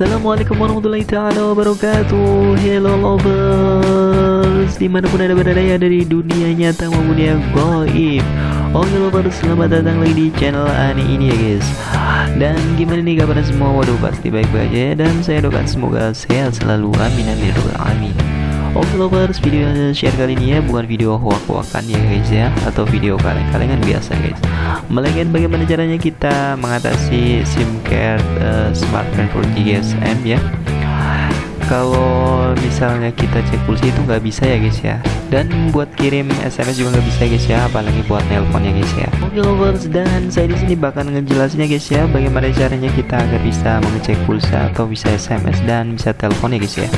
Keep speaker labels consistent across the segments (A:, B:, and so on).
A: Assalamualaikum warahmatullahi taala wabarakatuh. Hello lovers. Di mana pun anda berada ya dari dunia nyata maupun yang goib. Oke lovers selamat datang lagi di channel Ani ini ya guys. Dan gimana nih kabarnya semua? Waduh pasti baik-baik aja ya. Dan saya doakan semoga sehat selalu. Amin amin ya amin Oke lovers, video yang share kali ini ya bukan video hoak-hoakan ya guys ya Atau video kaleng-kalengan biasa guys. Melainkan bagaimana caranya kita mengatasi SIM card uh, smartphone 4G GSM ya. Kalau misalnya kita cek pulsa itu nggak bisa ya guys ya. Dan buat kirim SMS juga nggak bisa guys ya apalagi buat nelpon ya guys ya. Oke lovers dan saya di sini bakal ngejelasinnya guys ya bagaimana caranya kita agar bisa mengecek pulsa atau bisa SMS dan bisa telepon ya guys ya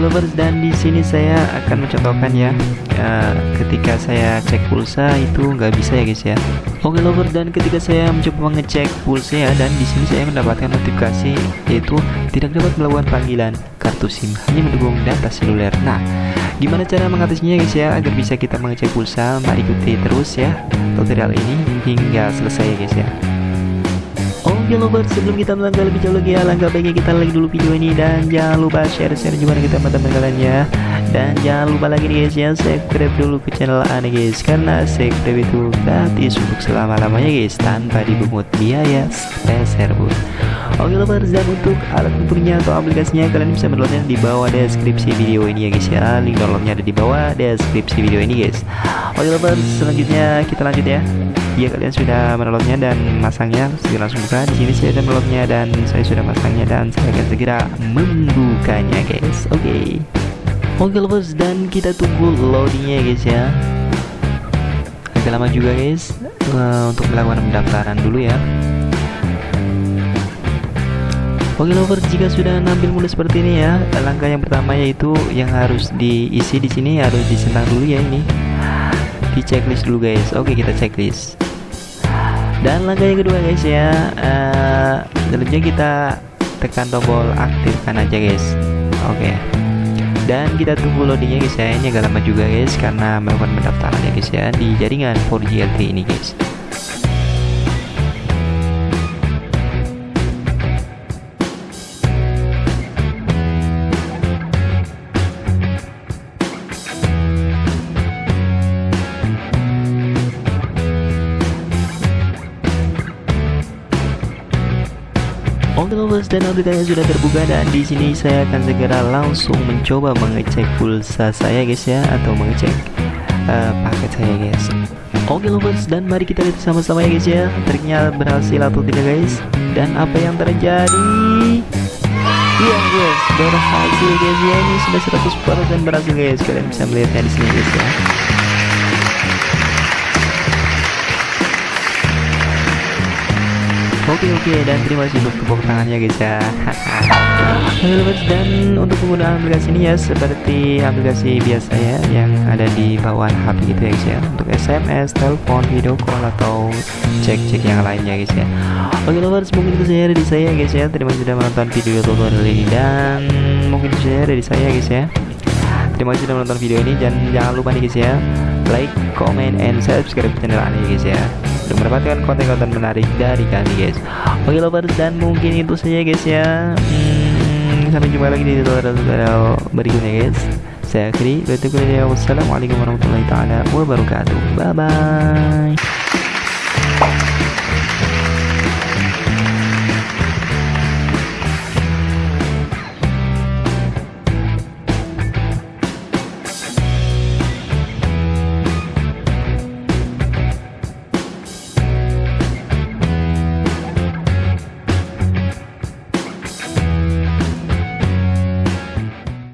A: lovers dan di sini saya akan mencontohkan ya uh, ketika saya cek pulsa itu nggak bisa ya guys ya Oke lovers dan ketika saya mencoba mengecek pulsa ya dan di sini saya mendapatkan notifikasi yaitu tidak dapat melakukan panggilan kartu SIM hanya mendukung data seluler. Nah, gimana cara mengatasinya guys ya agar bisa kita mengecek pulsa? Mari ikuti terus ya tutorial ini hingga selesai ya guys ya. Oke lovers, sebelum kita melangkah lebih jauh lagi ya, langkah baiknya kita like dulu video ini dan jangan lupa share-share juga dengan teman-teman kalian ya. Dan jangan lupa lagi nih guys ya, subscribe dulu ke channel Ane guys karena subscribe itu gratis untuk selama-lamanya guys tanpa dipungut biaya sepeser pun. Oke lovers dan untuk alat ukurnya atau aplikasinya kalian bisa mendownloadnya di bawah deskripsi video ini ya guys ya. Link downloadnya ada di bawah deskripsi video ini guys. Oke lovers, selanjutnya kita lanjut ya. Jika kalian sudah mendownloadnya dan masangnya, segera langsung buka. Di sini sudah mendownloadnya dan saya sudah masangnya dan saya akan segera membukanya, guys. Oke. Okay. Oke, okay, lovers dan kita tunggu loadingnya, guys ya. Agak lama juga, guys, uh, untuk melakukan pendaftaran dulu ya. Oke lovers, jika sudah nampil mulai seperti ini ya, langkah yang pertama yaitu yang harus diisi di sini harus disenang dulu ya ini. Di checklist dulu guys. Oke, kita checklist. Dan langkah yang kedua guys ya, uh, kita tekan tombol aktifkan aja guys. Oke. Dan kita tunggu loadingnya guys ya. Ini agak lama juga guys karena melakukan pendaftaran ya guys ya di jaringan 4G LTE ini guys. Oke lovers dan aplikasinya sudah terbuka dan di sini saya akan segera langsung mencoba mengecek pulsa saya guys ya atau mengecek uh, paket saya guys. Oke lovers dan mari kita lihat sama-sama ya guys ya triknya berhasil atau tidak guys dan apa yang terjadi. Iya guys berhasil guys ya ini sudah 100% berhasil guys kalian bisa melihatnya di sini guys ya. Oke oke dan terima kasih untuk tepuk tangannya guys ya. Dan untuk penggunaan aplikasi ini ya seperti aplikasi biasa ya yang ada di bawah HP gitu ya guys ya. Untuk SMS, telepon, video call atau cek-cek yang lainnya guys ya. Oke lovers mungkin itu saja dari saya guys ya. Terima kasih sudah menonton video tutorial ini. Dan mungkin itu saja dari saya guys ya. Terima kasih sudah menonton video ini. Dan jangan lupa nih guys ya like, comment, and subscribe channel ini guys ya untuk mendapatkan konten-konten menarik dari kami guys. Oke lovers dan mungkin itu saja guys ya. Hmm, Sampai jumpa lagi di tutorial berikutnya guys. Saya akhiri Wassalamualaikum warahmatullahi wabarakatuh. Bye bye